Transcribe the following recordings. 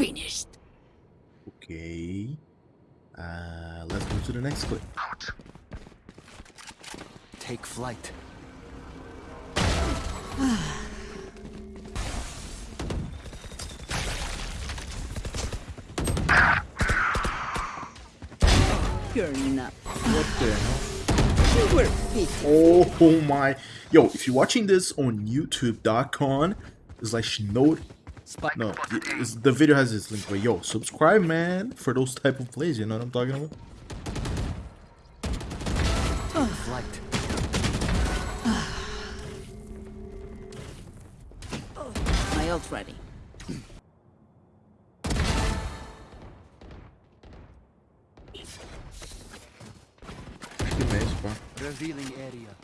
Finished. Okay. Uh, let's go to the next clip. Take flight. You're not. What the hell? You were fit. Oh my. Yo, if you're watching this on youtube.com, slash note. Spike No, the video has this link, but yo, subscribe, man, for those type of plays. You know what I'm talking about? flight. My ult ready. Que mês, pá. Revealing area.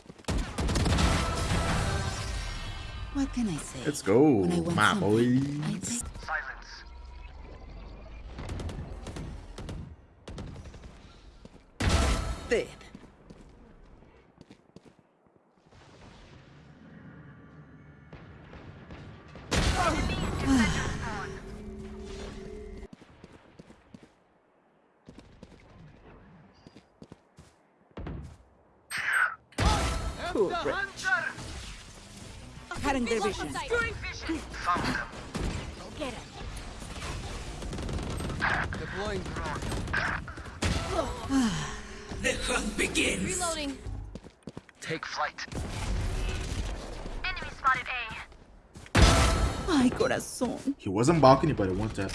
What can I say? Let's go, When I want my boys. take- Dead. Cutting their vision. Deploying Reloading. Take flight. Enemy spotted A. My corazón. He wasn't balcony, but it one tap.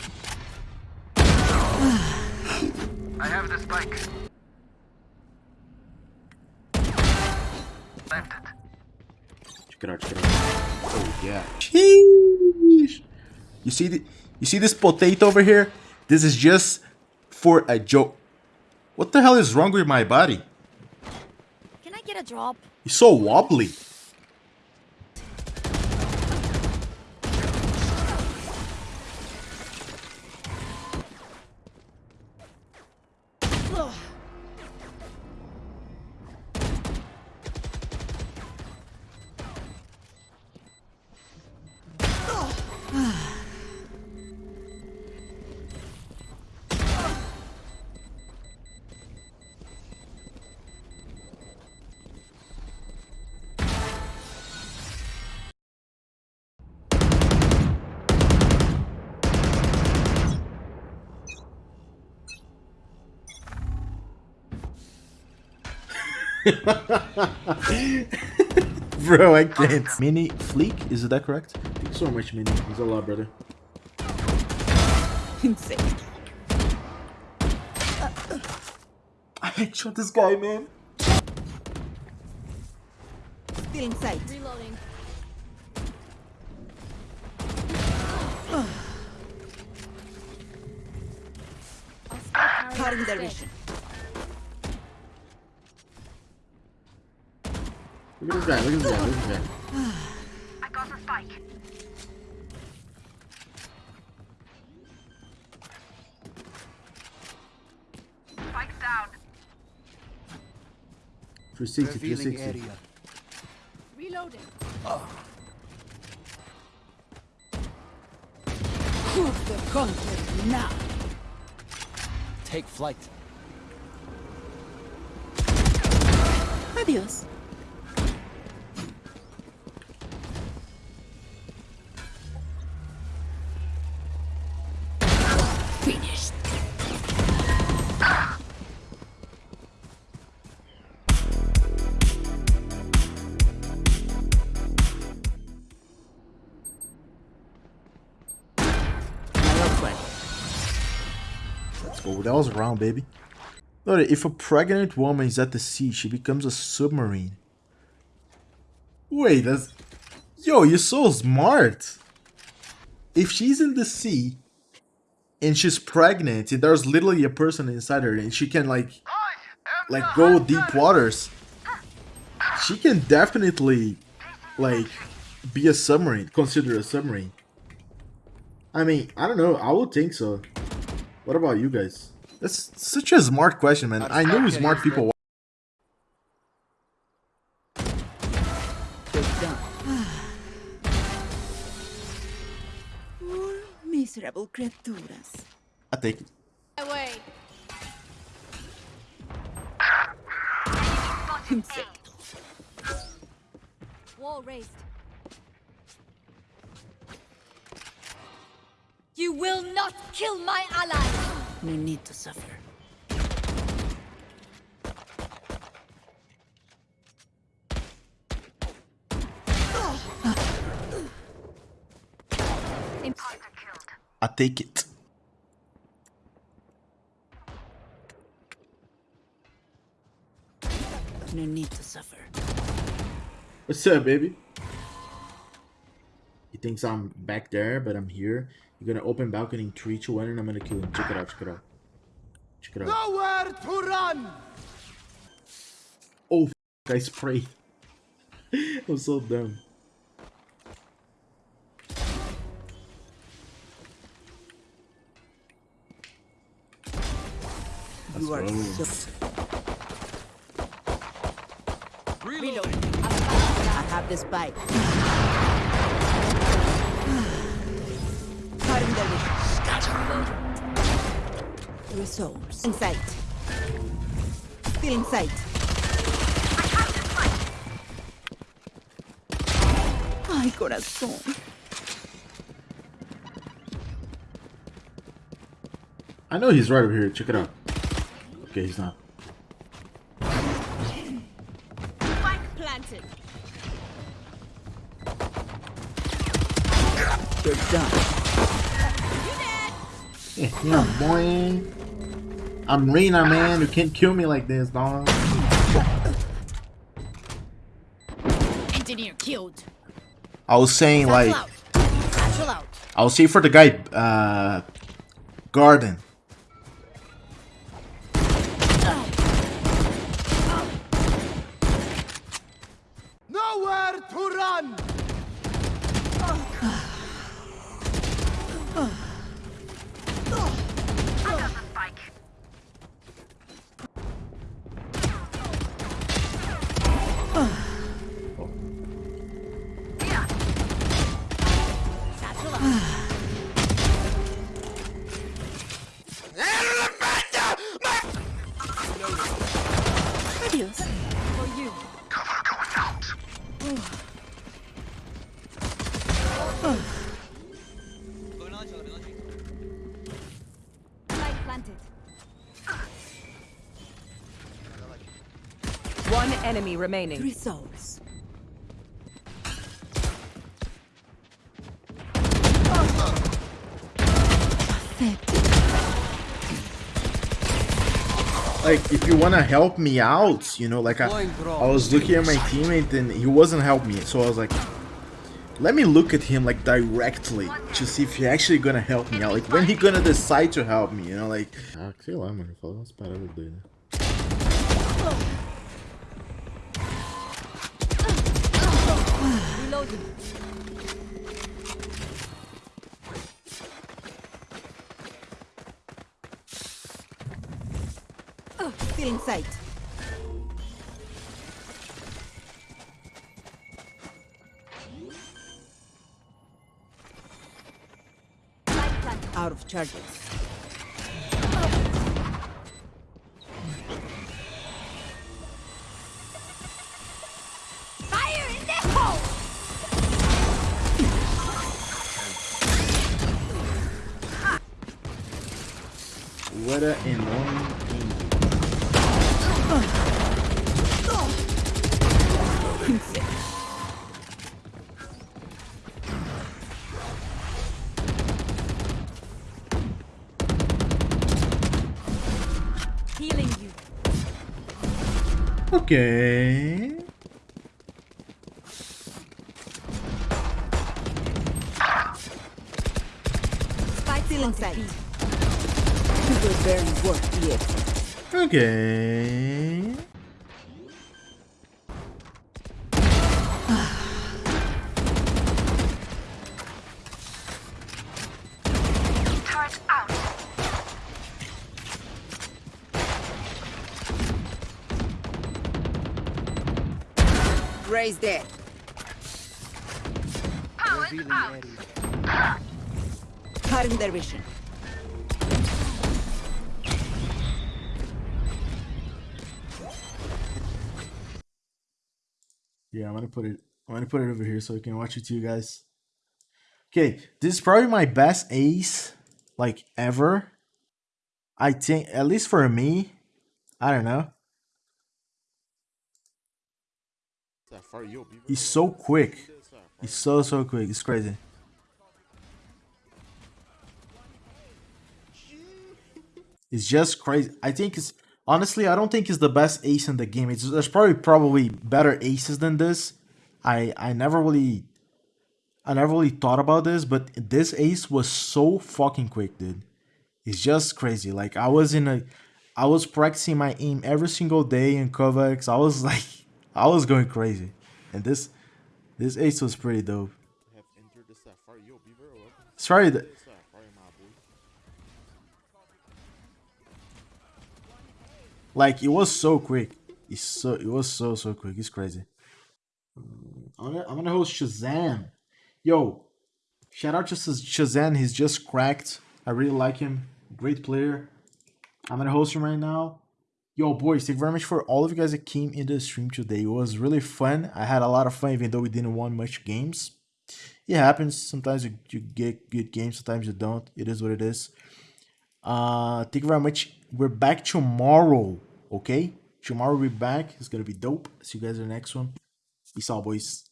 I have the spike. Planted. Check it out, check it out. Oh yeah. Sheesh. You see the, you see this potato over here? This is just for a joke. What the hell is wrong with my body? Can I get a drop? He's so wobbly. Bro, I can't. Mini Fleek, is that correct? Thank you so much, Mini. Thanks a lot, brother. Insane. I headshot this guy, man. Still in sight. Reloading. I'll spike carrier Cutting their instead. vision. Look at this guy, look at this guy, look at this guy. I got the spike. Spike's down. 360, Revealing 360. area. Reloading. Oh. Who's the conqueror now? Take flight. Adios. Finished. Let's. That was a round, baby. Look, if a pregnant woman is at the sea, she becomes a submarine. Wait, that's... Yo, you're so smart. If she's in the sea and she's pregnant and there's literally a person inside her and she can like like go deep waters, she can definitely like be a submarine, consider a submarine. I mean, I don't know. I would think so. What about you guys? That's such a smart question, man. I know smart people. They're done. For me. Miserable criaturas. I take it. Away. Insectos. Wall raised. You will not kill my ally. No need to suffer. I take it. No need to suffer. What's up, baby? He thinks I'm back there, but I'm here. You're gonna open balcony in 3, 2, 1, and I'm gonna kill him. Check it out, check it out. Check it out. Nowhere to run! Oh, f- I sprayed. I'm so dumb. Let's You are go. so. Reload. I have the spike. Cutting the vision. Resource. In sight. Still in sight. Ay, corazón. I know he's right over here. Check it out. Okay, he's not. Spike planted. You're done. Yeah, boy. I'm Reyna, man. You can't kill me like this, dog. Engineer killed. I was saying, like, out. Out. I was saying for the guy, uh, Garden. Nowhere to run! One enemy remaining. Three souls. Like, if you wanna help me out, you know, like I, I was looking at my teammate and he wasn't helping me, so I was like, let me look at him like directly to see if he actually gonna help me out. Like, when he gonna decide to help me, you know, like. Ah, sei lá, mano, fala umas paradas doidas. Reloading. Still in sight. Out of charges. Fire in the hole! What a annoying Okay. Spike Still in planted. sight. You will barely work the. Okay. Raise there. Oh, Revealing area. Cutting their vision. Yeah, I'm gonna put it. I'm gonna put it over here so I can watch it to you guys. Okay, this is probably my best ace, like ever. I think, at least for me. I don't know. That far, yo, Beaver. He's so quick. He's so so quick. It's crazy. It's just crazy. I think it's honestly, I don't think it's the best ace in the game. It's there's probably probably better aces than this. I I never really I never really thought about this, but this ace was so fucking quick, dude. It's just crazy. Like I was in a I was practicing my aim every single day in KovaaK's. I was like I was going crazy. And this this ace was pretty dope. Sorry like it was so quick. It's so it was so so quick. It's crazy. I'm gonna, I'm gonna host Shazam. Yo, shout out to Shazam. He's just cracked. I really like him. Great player. I'm gonna host him right now. Yo, boys, thank you very much for all of you guys that came in the stream today. It was really fun. I had a lot of fun, even though we didn't win much games. It happens. Sometimes you, you get good games, sometimes you don't. It is what it is. Uh, thank you very much. We're back tomorrow, okay? Tomorrow we'll be back. It's gonna be dope. See you guys in the next one. Peace out, boys.